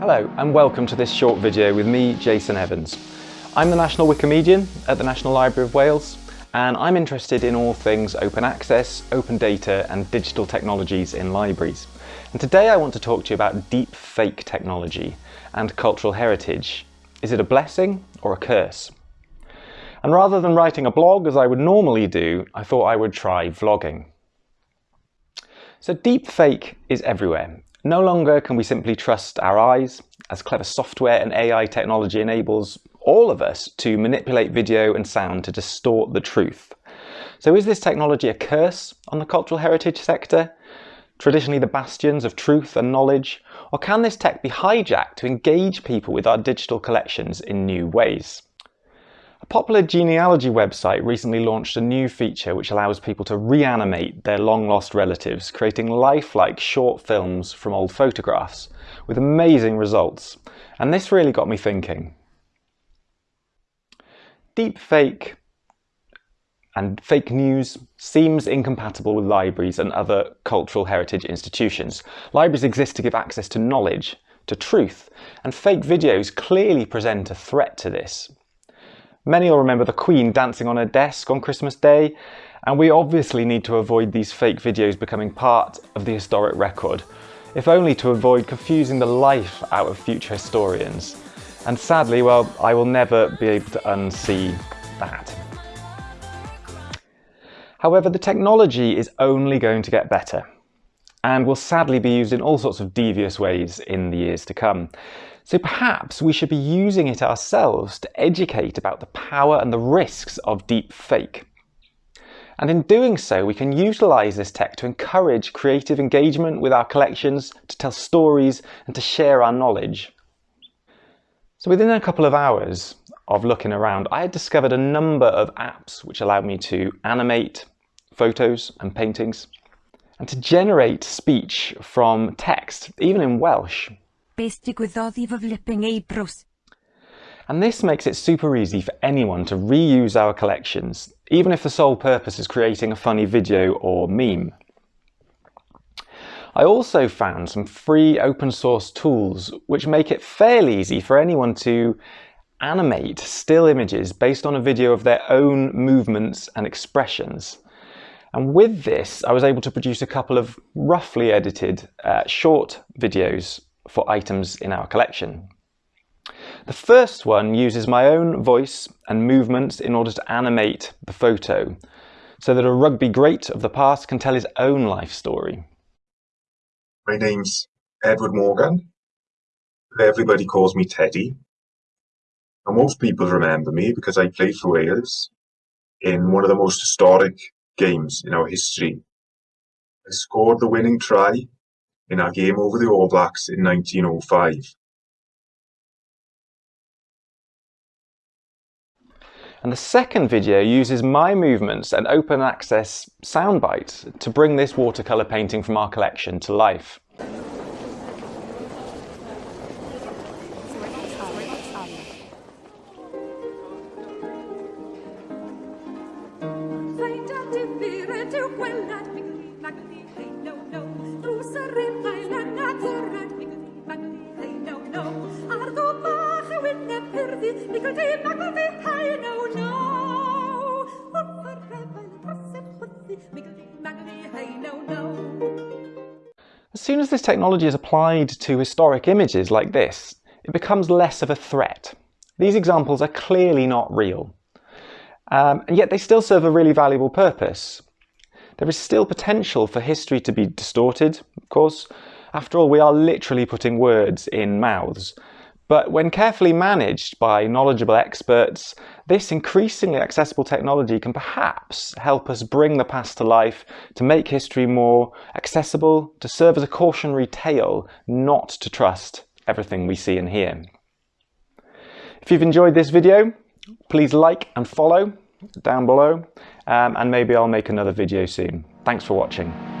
Hello and welcome to this short video with me, Jason Evans. I'm the National Wikimedian at the National Library of Wales and I'm interested in all things open access, open data and digital technologies in libraries. And today I want to talk to you about deep fake technology and cultural heritage. Is it a blessing or a curse? And rather than writing a blog as I would normally do, I thought I would try vlogging. So deep fake is everywhere no longer can we simply trust our eyes, as clever software and AI technology enables all of us to manipulate video and sound to distort the truth. So is this technology a curse on the cultural heritage sector? Traditionally the bastions of truth and knowledge? Or can this tech be hijacked to engage people with our digital collections in new ways? Popular genealogy website recently launched a new feature which allows people to reanimate their long-lost relatives, creating lifelike short films from old photographs, with amazing results. And this really got me thinking. Deep fake and fake news seems incompatible with libraries and other cultural heritage institutions. Libraries exist to give access to knowledge, to truth, and fake videos clearly present a threat to this. Many will remember the Queen dancing on her desk on Christmas Day, and we obviously need to avoid these fake videos becoming part of the historic record, if only to avoid confusing the life out of future historians. And sadly, well, I will never be able to unsee that. However, the technology is only going to get better and will sadly be used in all sorts of devious ways in the years to come. So perhaps we should be using it ourselves to educate about the power and the risks of deep fake. And in doing so, we can utilize this tech to encourage creative engagement with our collections, to tell stories and to share our knowledge. So within a couple of hours of looking around, I had discovered a number of apps which allowed me to animate photos and paintings and to generate speech from text, even in Welsh. And this makes it super easy for anyone to reuse our collections, even if the sole purpose is creating a funny video or meme. I also found some free open source tools which make it fairly easy for anyone to animate still images based on a video of their own movements and expressions. And with this, I was able to produce a couple of roughly edited uh, short videos for items in our collection. The first one uses my own voice and movements in order to animate the photo, so that a rugby great of the past can tell his own life story. My name's Edward Morgan. Everybody calls me Teddy. And most people remember me because I played for Wales in one of the most historic games in our history. I scored the winning try in our game over the All Blacks in 1905. And the second video uses my movements and open access soundbites to bring this watercolour painting from our collection to life. As soon as this technology is applied to historic images like this, it becomes less of a threat. These examples are clearly not real. Um, and yet they still serve a really valuable purpose. There is still potential for history to be distorted, of course. After all, we are literally putting words in mouths. But when carefully managed by knowledgeable experts, this increasingly accessible technology can perhaps help us bring the past to life, to make history more accessible, to serve as a cautionary tale, not to trust everything we see and hear. If you've enjoyed this video, please like and follow down below, um, and maybe I'll make another video soon. Thanks for watching.